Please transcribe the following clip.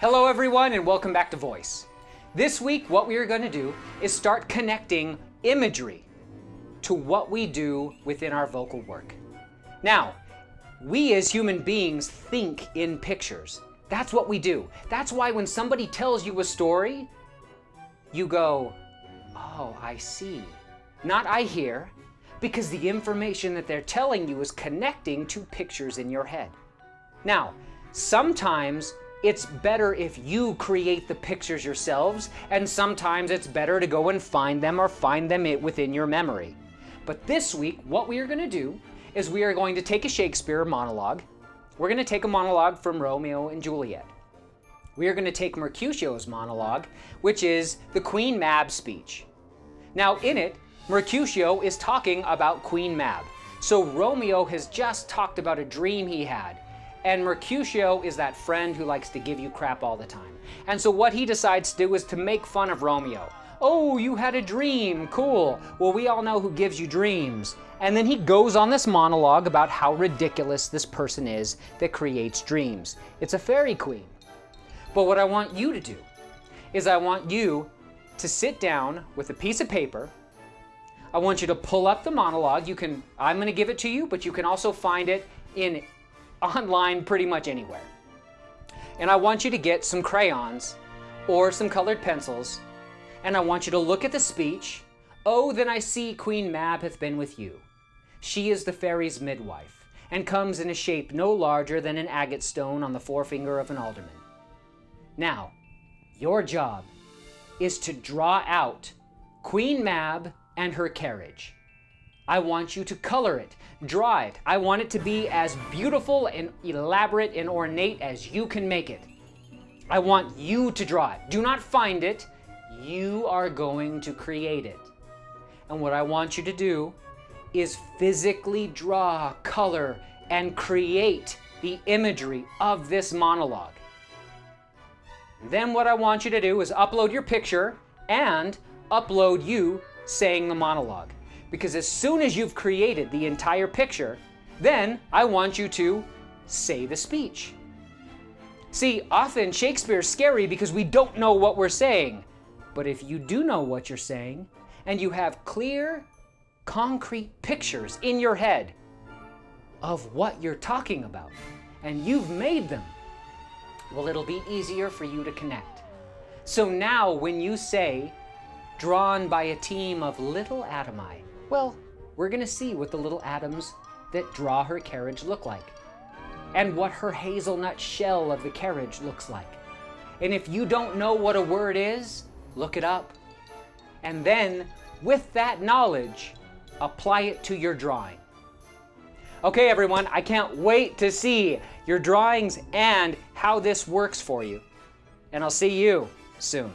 Hello everyone and welcome back to Voice. This week what we are going to do is start connecting imagery to what we do within our vocal work. Now, we as human beings think in pictures. That's what we do. That's why when somebody tells you a story, you go, oh, I see. Not I hear, because the information that they're telling you is connecting to pictures in your head. Now, sometimes it's better if you create the pictures yourselves, and sometimes it's better to go and find them or find them within your memory. But this week, what we are going to do is we are going to take a Shakespeare monologue. We're going to take a monologue from Romeo and Juliet. We are going to take Mercutio's monologue, which is the Queen Mab speech. Now, in it, Mercutio is talking about Queen Mab. So Romeo has just talked about a dream he had. And Mercutio is that friend who likes to give you crap all the time. And so what he decides to do is to make fun of Romeo. Oh, you had a dream, cool. Well, we all know who gives you dreams. And then he goes on this monologue about how ridiculous this person is that creates dreams. It's a fairy queen. But what I want you to do is I want you to sit down with a piece of paper. I want you to pull up the monologue. You can, I'm gonna give it to you, but you can also find it in online pretty much anywhere. And I want you to get some crayons or some colored pencils, and I want you to look at the speech. Oh, then I see Queen Mab hath been with you. She is the fairy's midwife, and comes in a shape no larger than an agate stone on the forefinger of an alderman. Now, your job is to draw out Queen Mab and her carriage. I want you to color it, draw it. I want it to be as beautiful and elaborate and ornate as you can make it. I want you to draw it. Do not find it. You are going to create it. And what I want you to do is physically draw, color, and create the imagery of this monologue. Then what I want you to do is upload your picture and upload you saying the monologue. Because as soon as you've created the entire picture, then I want you to say the speech. See, often Shakespeare's scary because we don't know what we're saying. But if you do know what you're saying, and you have clear, concrete pictures in your head of what you're talking about, and you've made them, well, it'll be easier for you to connect. So now when you say, drawn by a team of little atomies, well, we're going to see what the little atoms that draw her carriage look like and what her hazelnut shell of the carriage looks like. And if you don't know what a word is, look it up. And then, with that knowledge, apply it to your drawing. Okay, everyone, I can't wait to see your drawings and how this works for you. And I'll see you soon.